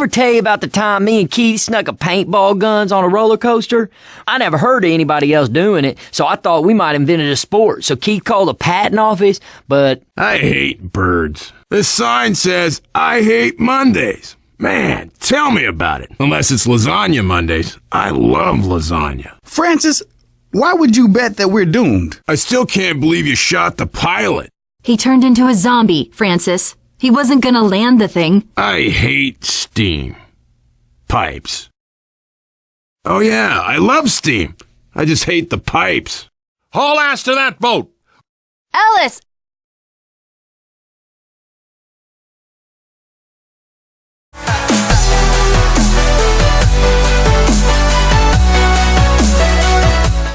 ever tell you about the time me and Keith snuck a paintball guns on a roller coaster? I never heard of anybody else doing it, so I thought we might invented a sport. So Keith called the patent office, but I hate birds. This sign says, I hate Mondays. Man, tell me about it. Unless it's lasagna Mondays. I love lasagna. Francis, why would you bet that we're doomed? I still can't believe you shot the pilot. He turned into a zombie, Francis. He wasn't gonna land the thing. I hate steam. Pipes. Oh yeah, I love steam. I just hate the pipes. Haul ass to that boat! Ellis!